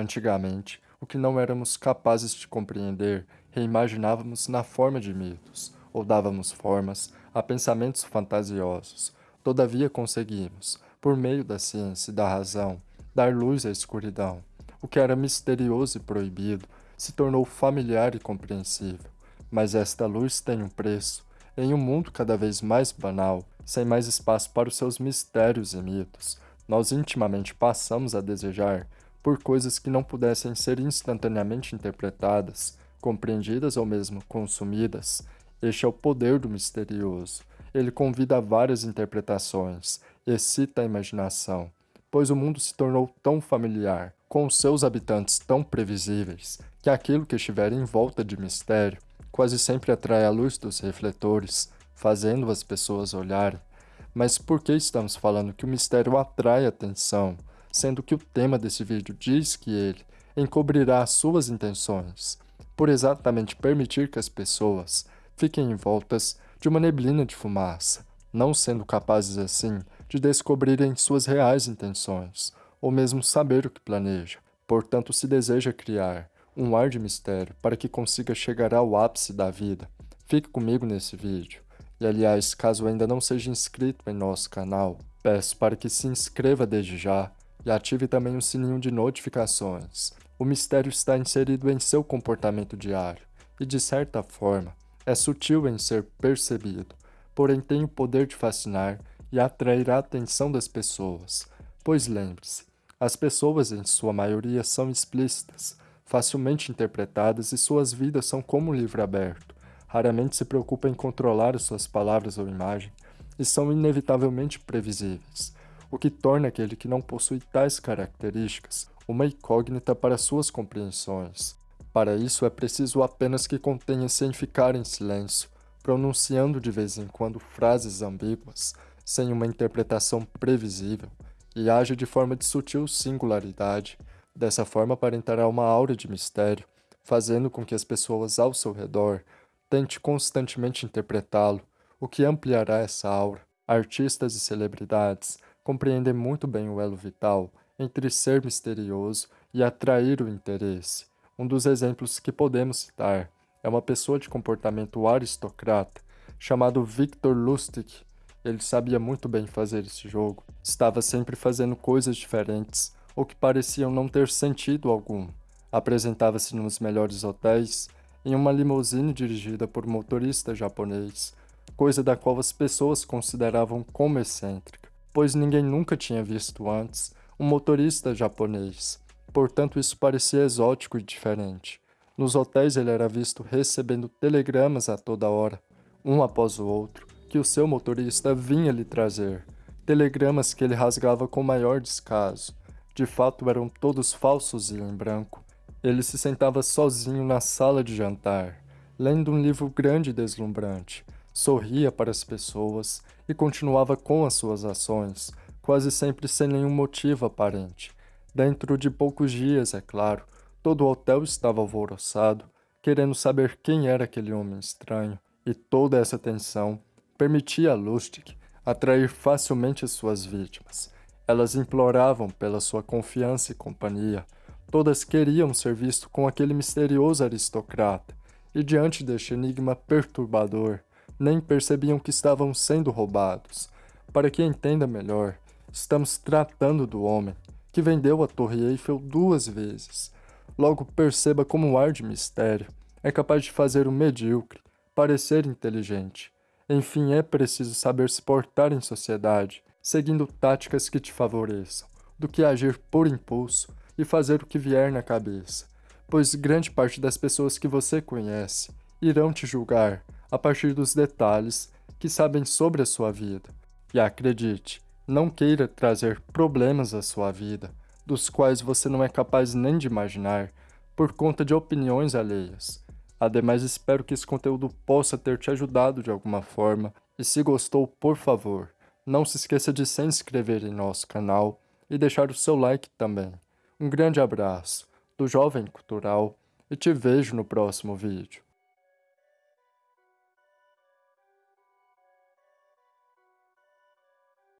Antigamente, o que não éramos capazes de compreender, reimaginávamos na forma de mitos, ou dávamos formas a pensamentos fantasiosos. Todavia conseguimos, por meio da ciência e da razão, dar luz à escuridão. O que era misterioso e proibido se tornou familiar e compreensível. Mas esta luz tem um preço. Em um mundo cada vez mais banal, sem mais espaço para os seus mistérios e mitos, nós intimamente passamos a desejar por coisas que não pudessem ser instantaneamente interpretadas, compreendidas ou mesmo consumidas. Este é o poder do misterioso. Ele convida a várias interpretações, excita a imaginação, pois o mundo se tornou tão familiar, com seus habitantes tão previsíveis, que aquilo que estiver em volta de mistério quase sempre atrai a luz dos refletores, fazendo as pessoas olharem. Mas por que estamos falando que o mistério atrai atenção, sendo que o tema desse vídeo diz que ele encobrirá as suas intenções, por exatamente permitir que as pessoas fiquem envoltas de uma neblina de fumaça, não sendo capazes assim de descobrirem suas reais intenções, ou mesmo saber o que planeja. Portanto, se deseja criar um ar de mistério para que consiga chegar ao ápice da vida, fique comigo nesse vídeo. E aliás, caso ainda não seja inscrito em nosso canal, peço para que se inscreva desde já e ative também o sininho de notificações. O mistério está inserido em seu comportamento diário e, de certa forma, é sutil em ser percebido, porém tem o poder de fascinar e atrair a atenção das pessoas. Pois lembre-se, as pessoas em sua maioria são explícitas, facilmente interpretadas e suas vidas são como um livro aberto. Raramente se preocupam em controlar suas palavras ou imagem e são inevitavelmente previsíveis, o que torna aquele que não possui tais características uma incógnita para suas compreensões. Para isso é preciso apenas que contenha-se em ficar em silêncio, pronunciando de vez em quando frases ambíguas, sem uma interpretação previsível, e age de forma de sutil singularidade, dessa forma aparentará uma aura de mistério, fazendo com que as pessoas ao seu redor tente constantemente interpretá-lo, o que ampliará essa aura. Artistas e celebridades compreendem muito bem o elo vital entre ser misterioso e atrair o interesse. Um dos exemplos que podemos citar é uma pessoa de comportamento aristocrata chamado Victor Lustig. Ele sabia muito bem fazer esse jogo, estava sempre fazendo coisas diferentes ou que pareciam não ter sentido algum. Apresentava-se nos melhores hotéis, em uma limusine dirigida por motorista japonês, coisa da qual as pessoas consideravam como excêntrica, pois ninguém nunca tinha visto antes um motorista japonês. Portanto, isso parecia exótico e diferente. Nos hotéis ele era visto recebendo telegramas a toda hora, um após o outro, que o seu motorista vinha lhe trazer. Telegramas que ele rasgava com maior descaso. De fato, eram todos falsos e em branco. Ele se sentava sozinho na sala de jantar, lendo um livro grande e deslumbrante. Sorria para as pessoas e continuava com as suas ações, quase sempre sem nenhum motivo aparente. Dentro de poucos dias, é claro, todo o hotel estava alvoroçado, querendo saber quem era aquele homem estranho, e toda essa tensão permitia a Lustig atrair facilmente as suas vítimas. Elas imploravam pela sua confiança e companhia. Todas queriam ser visto com aquele misterioso aristocrata, e diante deste enigma perturbador, nem percebiam que estavam sendo roubados. Para que entenda melhor, estamos tratando do homem que vendeu a Torre Eiffel duas vezes. Logo perceba como o ar de mistério é capaz de fazer o medíocre parecer inteligente. Enfim, é preciso saber se portar em sociedade, seguindo táticas que te favoreçam, do que agir por impulso e fazer o que vier na cabeça, pois grande parte das pessoas que você conhece irão te julgar a partir dos detalhes que sabem sobre a sua vida. E acredite, não queira trazer problemas à sua vida, dos quais você não é capaz nem de imaginar, por conta de opiniões alheias. Ademais, espero que esse conteúdo possa ter te ajudado de alguma forma, e se gostou, por favor, não se esqueça de se inscrever em nosso canal e deixar o seu like também. Um grande abraço do Jovem Cultural e te vejo no próximo vídeo.